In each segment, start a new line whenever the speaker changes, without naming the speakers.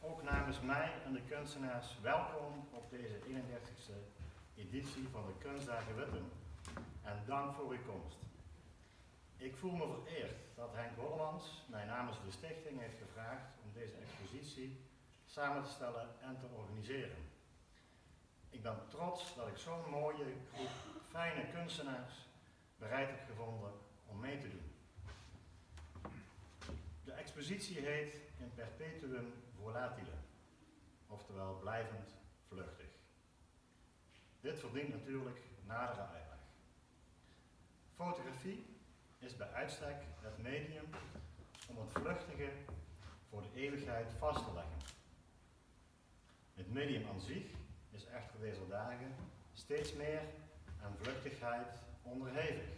ook namens mij en de kunstenaars, welkom op deze 31ste editie van de Kunstdagen Witten en dank voor uw komst. Ik voel me vereerd dat Henk Hollemans mij namens de stichting heeft gevraagd om deze expositie samen te stellen en te organiseren. Ik ben trots dat ik zo'n mooie groep fijne kunstenaars bereid heb gevonden om mee te doen. De expositie heet In Perpetuum Volatile, oftewel blijvend vluchtig. Dit verdient natuurlijk nadere uitleg. Fotografie is bij uitstek het medium om het vluchtige voor de eeuwigheid vast te leggen. Het medium aan zich is echter deze dagen steeds meer aan vluchtigheid onderhevig.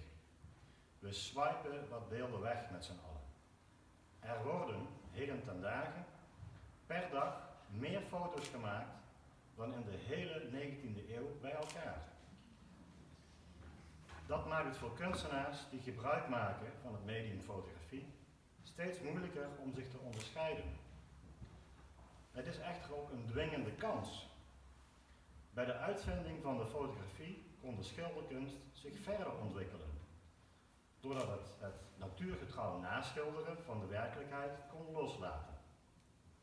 We swipen wat beelden weg met z'n allen. Er worden heden ten dagen per dag meer foto's gemaakt dan in de hele 19e eeuw bij elkaar. Dat maakt het voor kunstenaars die gebruik maken van het medium fotografie steeds moeilijker om zich te onderscheiden. Het is echter ook een dwingende kans. Bij de uitvinding van de fotografie kon de schilderkunst zich verder ontwikkelen, doordat het het natuurgetrouw naschilderen van de werkelijkheid kon loslaten.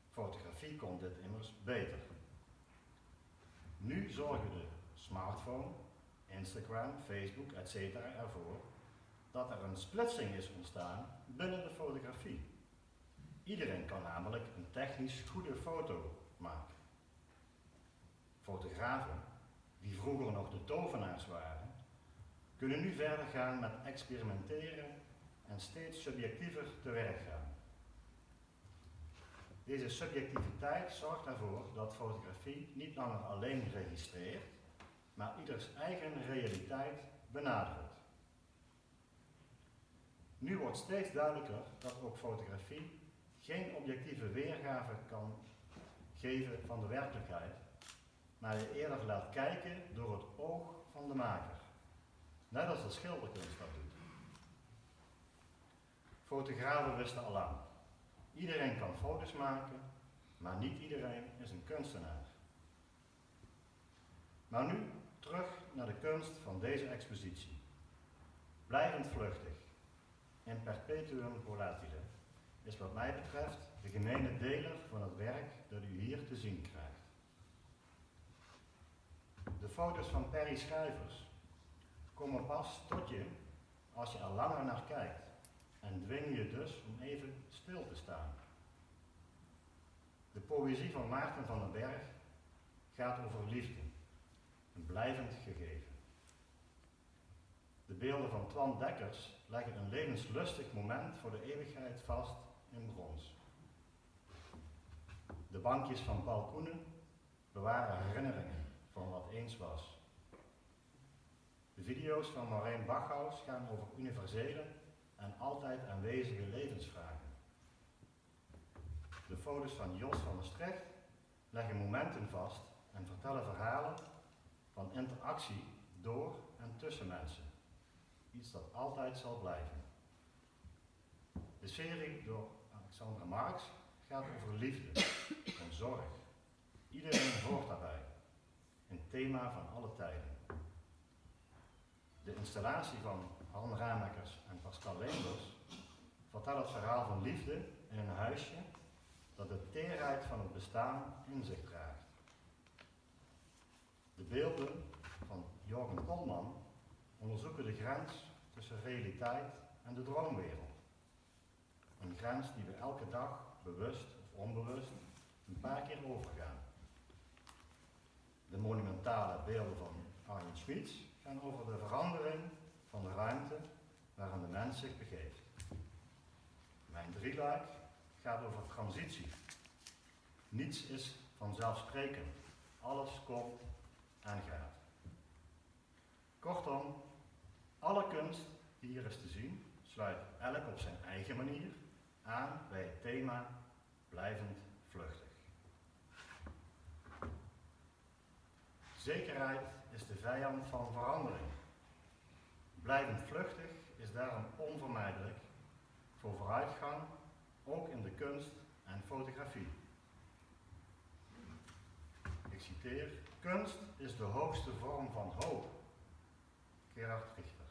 Fotografie kon dit immers beter. Nu zorgen de smartphone, Instagram, Facebook, etc. ervoor dat er een splitsing is ontstaan binnen de fotografie. Iedereen kan namelijk een technisch goede foto maken. Fotografen, die vroeger nog de tovenaars waren, kunnen nu verder gaan met experimenteren en steeds subjectiever te werk gaan. Deze subjectiviteit zorgt ervoor dat fotografie niet langer alleen registreert, maar ieders eigen realiteit benadrukt. Nu wordt steeds duidelijker dat ook fotografie geen objectieve weergave kan geven van de werkelijkheid, maar je eerder laat kijken door het oog van de maker. Net als de schilderkunst dat doet. Fotografen wisten al lang. Iedereen kan foto's maken, maar niet iedereen is een kunstenaar. Maar nu terug naar de kunst van deze expositie. Blijvend vluchtig, in perpetuum volatile, is wat mij betreft de gemene deler van het werk dat u hier te zien krijgt. De foto's van Perry Schrijvers pas tot je als je er langer naar kijkt en dwingen je dus om even stil te staan. De poëzie van Maarten van den Berg gaat over liefde, een blijvend gegeven. De beelden van Twan Dekkers leggen een levenslustig moment voor de eeuwigheid vast in brons. De bankjes van Paul Koenen bewaren herinneringen van wat eens was. De video's van Maureen Bachhaus gaan over universele en altijd aanwezige levensvragen. De foto's van Jos van Maastricht leggen momenten vast en vertellen verhalen van interactie door en tussen mensen. Iets dat altijd zal blijven. De serie door Alexandra Marx gaat over liefde en zorg. Iedereen hoort daarbij. Een thema van alle tijden. De installatie van Han Ramakers en Pascal Leenders vertelt het verhaal van liefde in een huisje dat de teerheid van het bestaan in zich draagt. De beelden van Jorgen Kolman onderzoeken de grens tussen realiteit en de droomwereld. Een grens die we elke dag, bewust of onbewust, een paar keer overgaan. De monumentale beelden van Arjen Schmitz gaan over de verandering van de ruimte waarin de mens zich begeeft. Mijn drieluik gaat over transitie. Niets is vanzelfsprekend. Alles komt en gaat. Kortom, alle kunst die hier is te zien, sluit elk op zijn eigen manier aan bij het thema blijvend vluchtig. Zekerheid is de vijand van verandering. Blijvend vluchtig is daarom onvermijdelijk voor vooruitgang, ook in de kunst en fotografie. ik citeer, kunst is de hoogste vorm van hoop. Gerard Richter.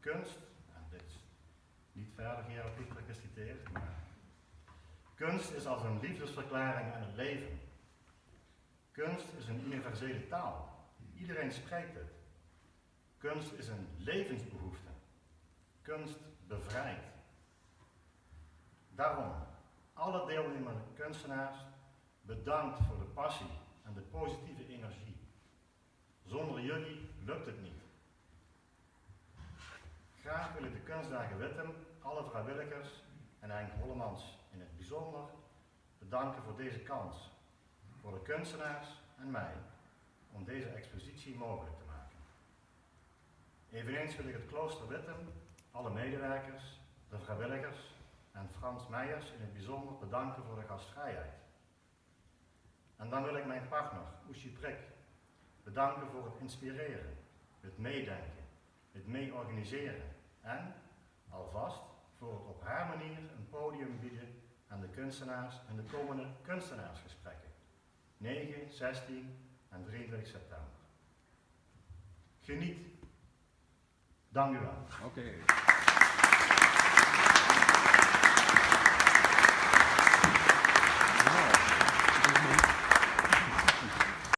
Kunst, en dit is niet verder Gerard Richter geciteerd, maar kunst is als een liefdesverklaring aan het leven. Kunst is een universele taal. Iedereen spreekt het. Kunst is een levensbehoefte. Kunst bevrijdt. Daarom, alle deelnemende kunstenaars, bedankt voor de passie en de positieve energie. Zonder jullie lukt het niet. Graag wil ik de kunstdagen Wittem, alle vrijwilligers en Henk Hollemans in het bijzonder bedanken voor deze kans. Voor de kunstenaars en mij om deze expositie mogelijk te maken. Eveneens wil ik het klooster Wittem, alle medewerkers, de vrijwilligers en Frans Meijers in het bijzonder bedanken voor de gastvrijheid. En dan wil ik mijn partner, Oesje Prik, bedanken voor het inspireren, het meedenken, het mee-organiseren en, alvast, voor het op haar manier een podium bieden aan de kunstenaars en de komende kunstenaarsgesprekken. 9, 16 en 23 september. Geniet. Dank u wel.
Oké.